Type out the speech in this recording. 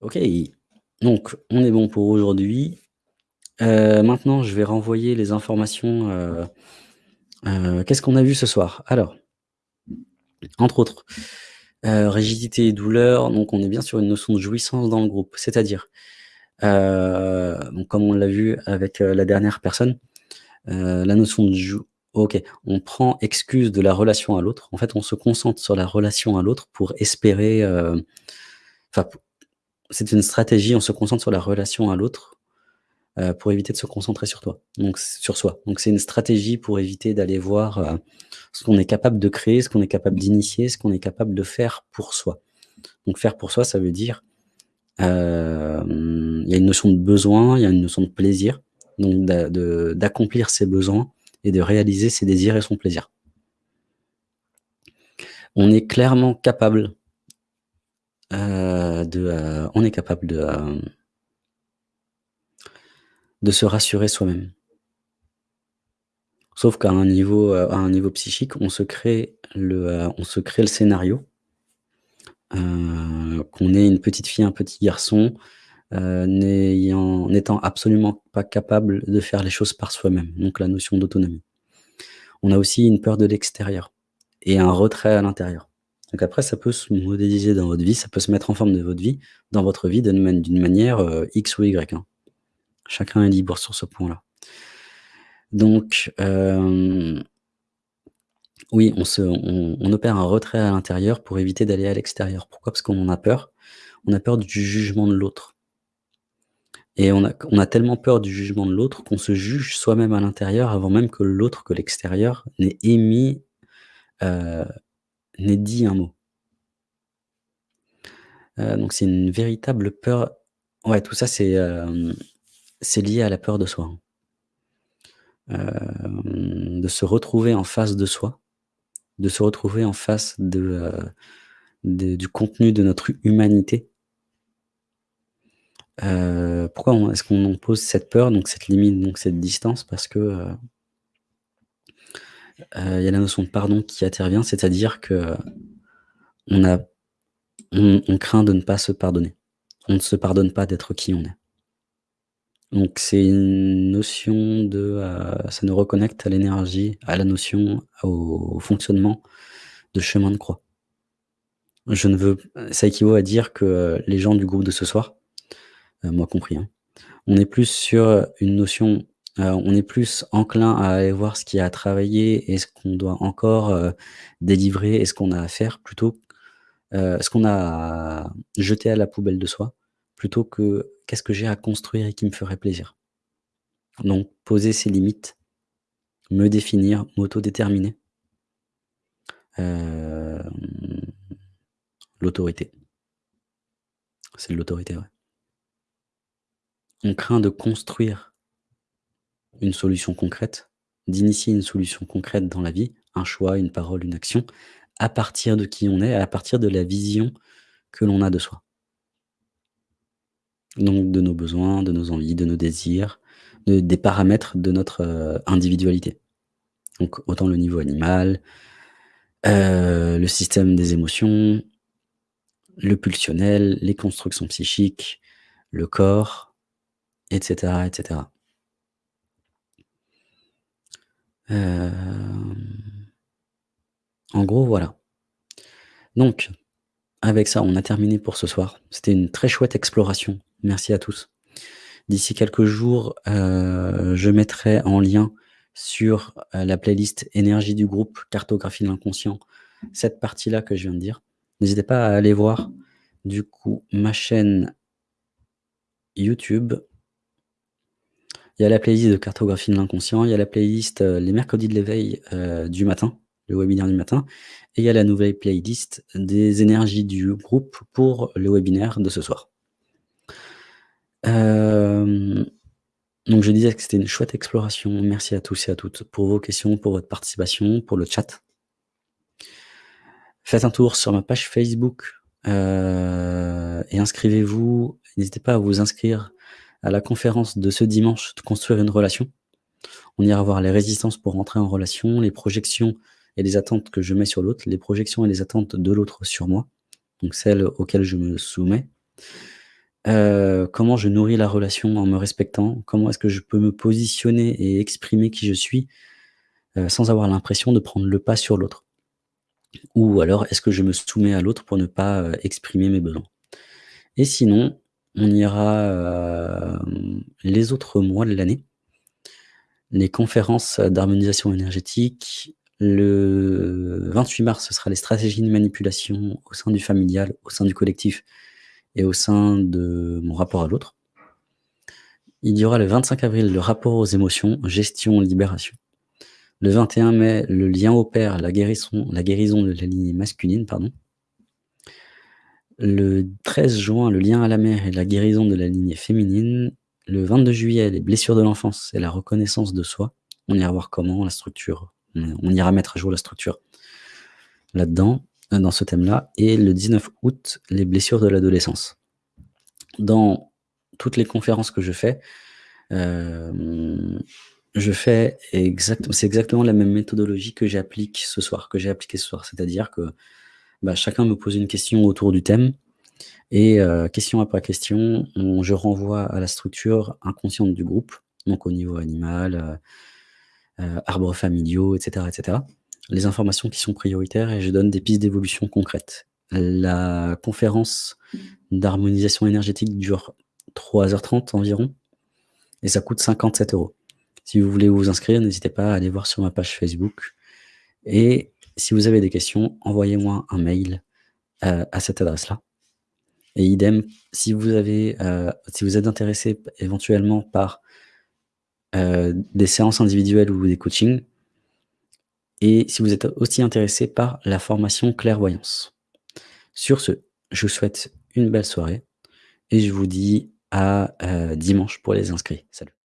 OK, donc on est bon pour aujourd'hui. Heu, maintenant, je vais renvoyer les informations, heu heu, qu'est-ce qu'on a vu ce soir? Alors, entre autres, rigidité et douleur, donc on est bien sur une notion de jouissance dans le groupe. C'est-à-dire, comme on l'a vu avec, la dernière personne, la notion de jou OK, on prend excuse de la relation à l'autre. En fait, on se concentre sur la relation à l'autre pour espérer, c'est une stratégie, on se concentre sur la relation à l'autre, heu, pour éviter de se concentrer sur toi, donc sur soi. Donc c'est une stratégie pour éviter d'aller voir, heu, ce qu'on est capable de créer, ce qu'on est capable d'initier, ce qu'on est capable de faire pour soi. Donc faire pour soi, ça veut dire, hem, il y a une notion de besoin, il y a une notion de plaisir, donc d'accomplir ses besoins et de réaliser ses désirs et son plaisir. On est clairement capable heu, de, heu, on est capable de, hem de se rassurer soi-même. Sauf qu'à un niveau, psychique, on se crée le, on se crée le scénario qu'on est une petite fille, un petit garçon, n'étant absolument pas capable de faire les choses par soi-même, donc la notion d'autonomie. On a aussi une peur de l'extérieur et un retrait à l'intérieur. Donc après, ça peut se modéliser dans votre vie, ça peut se mettre en forme de votre vie dans votre vie d'une man d'une manière, heu, X ou Y, hein. Chacun est libre sur ce point-là. Donc, hem oui, on opère un retrait à l'intérieur pour éviter d'aller à l'extérieur. Pourquoi? Parce qu'on en a peur. On a peur du jugement de l'autre et on a tellement peur du jugement de l'autre qu'on se juge soi-même à l'intérieur avant même que l'autre, que l'extérieur n'ait émis, heu, n'ait dit un mot. Heu, donc c'est une véritable peur ouais, tout ça, c'est, c'est lié à la peur de soi, hein. Hem, de se retrouver en face de soi, de se retrouver en face du contenu de notre humanité. Pourquoi est-ce qu'on pose cette peur, donc cette limite, donc cette distance? Parce que, il y a la notion de pardon qui intervient, c'est-à-dire qu'on a on on craint de ne pas se pardonner. On ne se pardonne pas d'être qui on est. Donc c'est une notion de, heu, ça nous reconnecte à l'énergie, à la notion, au fonctionnement de chemin de croix. Je ne veux ça équivaut à dire que les gens du groupe de ce soir, heu, moi compris, hein, on est plus sur une notion, heu, on est plus enclin à aller voir ce qu'il y a à travailler et ce qu'on doit encore, heu, délivrer et ce qu'on a à faire plutôt, heu, ce qu'on a à jeter à la poubelle de soi, plutôt que: «Qu'est-ce que j'ai à construire et qui me ferait plaisir?» Donc poser ses limites, me définir, m'autodéterminer. L'autorité. C'est l'autorité, ouais. On craint de construire une solution concrète, d'initier une solution concrète dans la vie, un choix, une parole, une action, à partir de qui on est, à partir de la vision que l'on a de soi. Donc de nos besoins, de nos envies, de nos désirs, de des paramètres de notre, heu, individualité. Donc autant le niveau animal, heu, le système des émotions, le pulsionnel, les constructions psychiques, le corps et cetera Hem, en gros, voilà. Donc avec ça, on a terminé pour ce soir. C'était une très chouette exploration. Merci à tous. D'ici quelques jours, heu, je mettrai en lien sur, heu, la playlist énergie du groupe, cartographie de l'inconscient, cette partie-là que je viens de dire. N'hésitez pas à aller voir, du coup, ma chaîne YouTube. Il y a la playlist de cartographie de l'inconscient, il y a la playlist, heu, les mercredis de l'éveil, heu, du matin, le webinaire du matin et il y a la nouvelle playlist des énergies du groupe pour le webinaire de ce soir. Hem, donc je disais que c'était une chouette exploration. Merci à tous et à toutes pour vos questions, pour votre participation, pour le chat. Faites un tour sur ma page Facebook, et inscrivez-vous. N'hésitez pas à vous inscrire à la conférence de ce dimanche de construire une relation. On ira voir les résistances pour entrer en relation, les projections et les attentes que je mets sur l'autre, les projections et les attentes de l'autre sur moi, donc celles auxquelles je me soumets Heu, comment je nourris la relation en me respectant? Comment est-ce que je peux me positionner et exprimer qui je suis, heu, sans avoir l'impression de prendre le pas sur l'autre? Ou alors est-ce que je me soumets à l'autre pour ne pas, heu, exprimer mes besoins? Et sinon, on ira, hem, les autres mois de l'année les conférences d'harmonisation énergétique. Le 28 mars, ce sera les stratégies de manipulation au sein du familial, au sein du collectif et au sein de mon rapport à l'autre. Il y aura le 25 avril, le rapport aux émotions, gestion, libération. Le 21 mai, le lien au père, la guérison la guérison de la lignée masculine, pardon. Le 13 juin, le lien à la mère et la guérison de la lignée féminine. Le 22 juillet, les blessures de l'enfance et la reconnaissance de soi. On ira voir comment la structure on ira mettre à jour la structure là-dedans, dans ce thème-là et le 19 août, les blessures de l'adolescence. Dans toutes les conférences que je fais, hem, je fais exact c'est exactement la même méthodologie que j'applique ce soir que j'ai appliquée ce soir. C'est-à-dire que, bah, chacun me pose une question autour du thème et heu, question après question, on je renvoie à la structure inconsciente du groupe, donc au niveau animal, heu heu, arbres familiaux et cetera et cetera. Les informations qui sont prioritaires et je donne des pistes d'évolution concrètes. La conférence d'harmonisation énergétique dure 3 heures 30 environ et ça coûte 57 €. Si vous voulez vous inscrire, n'hésitez pas à aller voir sur ma page Facebook et si vous avez des questions, envoyez-moi un mail, heu, à cette adresse-là et idem, si vous vous êtes intéressé éventuellement par heu, des séances individuelles ou des coachings et si vous êtes aussi intéressé par la formation clairvoyance. Sur ce, je vous souhaite une belle soirée et je vous dis à, dimanche pour les inscrits. Salut.